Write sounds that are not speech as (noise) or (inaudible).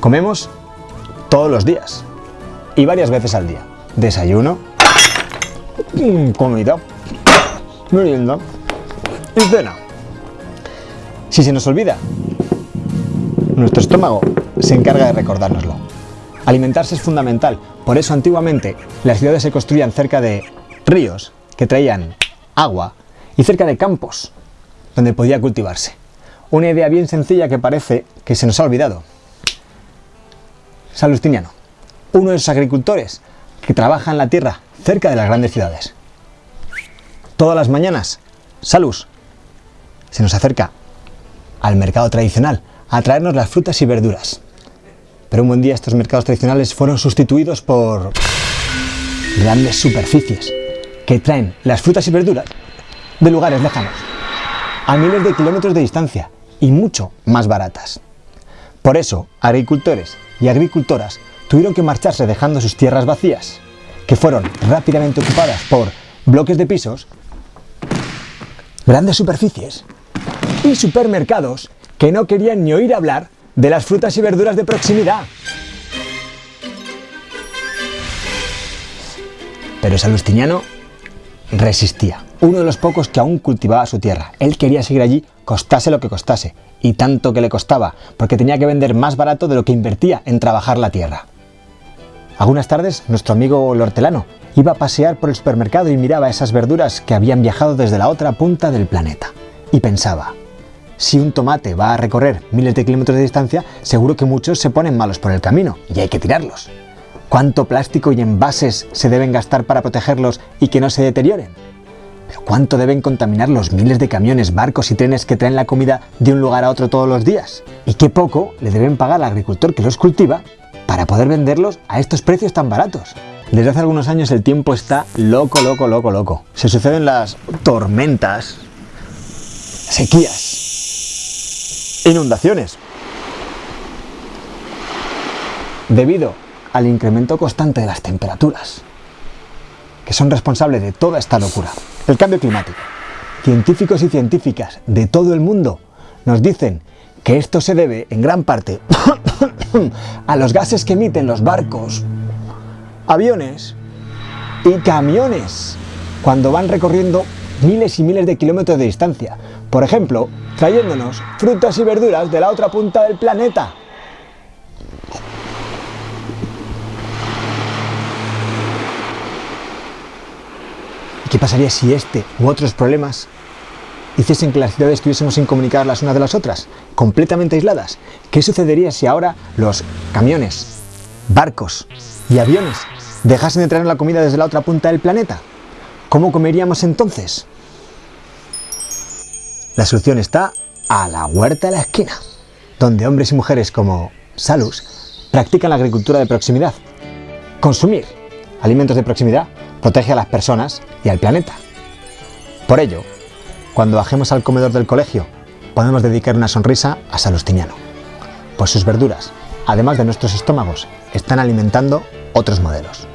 Comemos todos los días y varias veces al día. Desayuno, mm, comida, merienda y cena. Si se nos olvida, nuestro estómago se encarga de recordárnoslo. Alimentarse es fundamental, por eso antiguamente las ciudades se construían cerca de ríos que traían agua y cerca de campos donde podía cultivarse. Una idea bien sencilla que parece que se nos ha olvidado. Salustiniano, uno de esos agricultores que trabaja en la tierra cerca de las grandes ciudades. Todas las mañanas, Salus se nos acerca al mercado tradicional a traernos las frutas y verduras. Pero un buen día estos mercados tradicionales fueron sustituidos por grandes superficies que traen las frutas y verduras de lugares lejanos, a miles de kilómetros de distancia y mucho más baratas. Por eso, agricultores y agricultoras tuvieron que marcharse dejando sus tierras vacías, que fueron rápidamente ocupadas por bloques de pisos, grandes superficies y supermercados que no querían ni oír hablar de las frutas y verduras de proximidad. Pero Salustiniano resistía, uno de los pocos que aún cultivaba su tierra. Él quería seguir allí, costase lo que costase, y tanto que le costaba, porque tenía que vender más barato de lo que invertía en trabajar la tierra. Algunas tardes, nuestro amigo el hortelano iba a pasear por el supermercado y miraba esas verduras que habían viajado desde la otra punta del planeta. Y pensaba, si un tomate va a recorrer miles de kilómetros de distancia, seguro que muchos se ponen malos por el camino y hay que tirarlos. ¿Cuánto plástico y envases se deben gastar para protegerlos y que no se deterioren? ¿Pero cuánto deben contaminar los miles de camiones, barcos y trenes que traen la comida de un lugar a otro todos los días? ¿Y qué poco le deben pagar al agricultor que los cultiva para poder venderlos a estos precios tan baratos. Desde hace algunos años el tiempo está loco, loco, loco, loco. Se suceden las tormentas, sequías, inundaciones. Debido al incremento constante de las temperaturas, que son responsables de toda esta locura. El cambio climático. Científicos y científicas de todo el mundo nos dicen que esto se debe en gran parte (coughs) a los gases que emiten los barcos, aviones y camiones cuando van recorriendo miles y miles de kilómetros de distancia. Por ejemplo, trayéndonos frutas y verduras de la otra punta del planeta. Qué pasaría si este u otros problemas hiciesen que las ciudades estuviésemos sin comunicar las unas de las otras, completamente aisladas. ¿Qué sucedería si ahora los camiones, barcos y aviones dejasen de traer la comida desde la otra punta del planeta? ¿Cómo comeríamos entonces? La solución está a la huerta de la esquina, donde hombres y mujeres como Salus practican la agricultura de proximidad. Consumir alimentos de proximidad protege a las personas y al planeta. Por ello, cuando bajemos al comedor del colegio, podemos dedicar una sonrisa a Salustiniano, pues sus verduras, además de nuestros estómagos, están alimentando otros modelos.